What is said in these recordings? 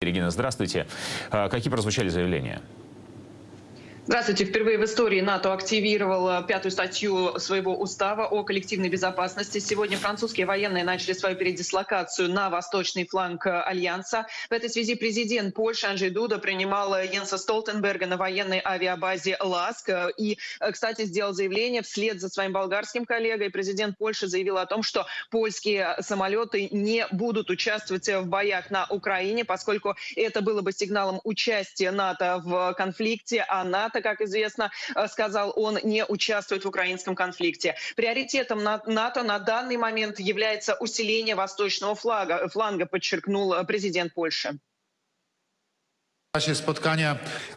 Регина, здравствуйте. А, какие прозвучали заявления? Здравствуйте. Впервые в истории НАТО активировала пятую статью своего устава о коллективной безопасности. Сегодня французские военные начали свою передислокацию на восточный фланг Альянса. В этой связи президент Польши Анджей Дуда принимал Йенса Столтенберга на военной авиабазе «Ласк». И, кстати, сделал заявление вслед за своим болгарским коллегой. Президент Польши заявил о том, что польские самолеты не будут участвовать в боях на Украине, поскольку это было бы сигналом участия НАТО в конфликте, а НАТО НАТО, как известно, э, сказал он, не участвует в украинском конфликте. Приоритетом НАТО на данный момент является усиление восточного флага, фланга, подчеркнул э, президент Польши.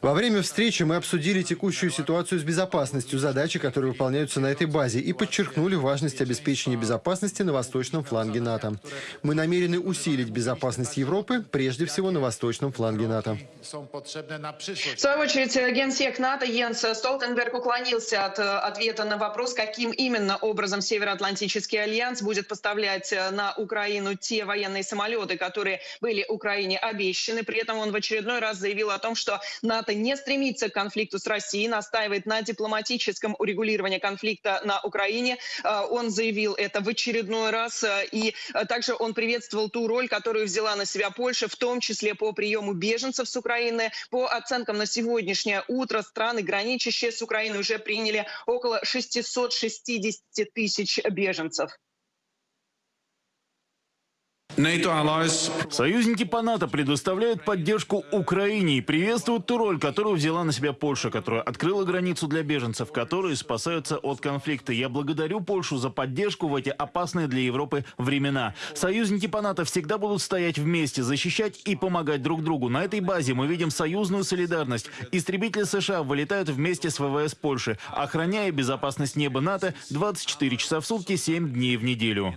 Во время встречи мы обсудили текущую ситуацию с безопасностью, задачи, которые выполняются на этой базе, и подчеркнули важность обеспечения безопасности на восточном фланге НАТО. Мы намерены усилить безопасность Европы, прежде всего на восточном фланге НАТО. В свою очередь, генсек НАТО Йенс Столтенберг уклонился от э, ответа на вопрос, каким именно образом Североатлантический альянс будет поставлять э, на Украину те военные самолеты, которые были Украине обещаны. При этом он в очередной раз заявил о том, что НАТО не стремится к конфликту с Россией, настаивает на дипломатическом урегулировании конфликта на Украине. Э, он заявил это в очередной раз. Э, и э, также он приветствовал ту роль, которую взяла на себя Польша, в том числе по приему беженцев с Украины. По оценкам на сегодняшнее утро страны, граничащие с Украиной, уже приняли около 660 тысяч беженцев. Союзники по НАТО предоставляют поддержку Украине и приветствуют ту роль, которую взяла на себя Польша, которая открыла границу для беженцев, которые спасаются от конфликта. Я благодарю Польшу за поддержку в эти опасные для Европы времена. Союзники по НАТО всегда будут стоять вместе, защищать и помогать друг другу. На этой базе мы видим союзную солидарность. Истребители США вылетают вместе с ВВС Польши, охраняя безопасность неба НАТО 24 часа в сутки, 7 дней в неделю.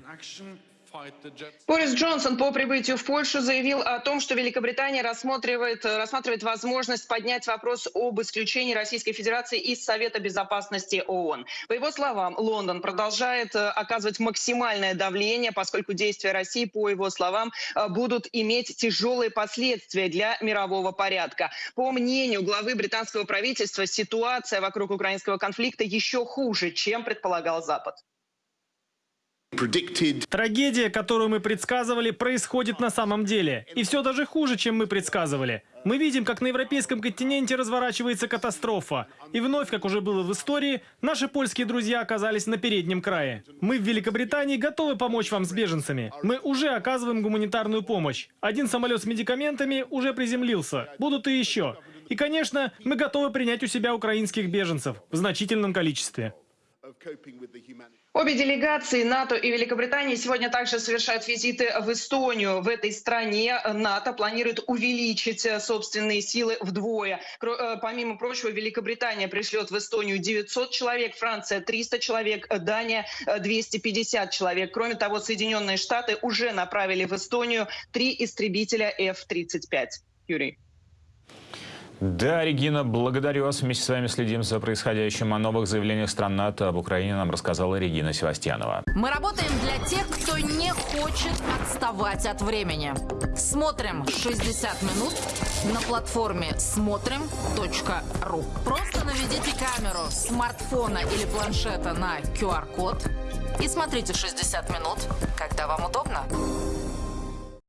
Борис Джонсон по прибытию в Польшу заявил о том, что Великобритания рассматривает, рассматривает возможность поднять вопрос об исключении Российской Федерации из Совета Безопасности ООН. По его словам, Лондон продолжает э, оказывать максимальное давление, поскольку действия России, по его словам, э, будут иметь тяжелые последствия для мирового порядка. По мнению главы британского правительства, ситуация вокруг украинского конфликта еще хуже, чем предполагал Запад. Трагедия, которую мы предсказывали, происходит на самом деле. И все даже хуже, чем мы предсказывали. Мы видим, как на европейском континенте разворачивается катастрофа. И вновь, как уже было в истории, наши польские друзья оказались на переднем крае. Мы в Великобритании готовы помочь вам с беженцами. Мы уже оказываем гуманитарную помощь. Один самолет с медикаментами уже приземлился. Будут и еще. И, конечно, мы готовы принять у себя украинских беженцев в значительном количестве. Обе делегации НАТО и Великобритании сегодня также совершают визиты в Эстонию. В этой стране НАТО планирует увеличить э, собственные силы вдвое. Э, помимо прочего, Великобритания пришлет в Эстонию 900 человек, Франция 300 человек, Дания 250 человек. Кроме того, Соединенные Штаты уже направили в Эстонию три истребителя F-35. Юрий. Да, Регина, благодарю вас. Вместе с вами следим за происходящим. О новых заявлениях стран НАТО об Украине нам рассказала Регина Севастьянова. Мы работаем для тех, кто не хочет отставать от времени. Смотрим 60 минут на платформе смотрим.ру. Просто наведите камеру смартфона или планшета на QR-код и смотрите 60 минут, когда вам удобно.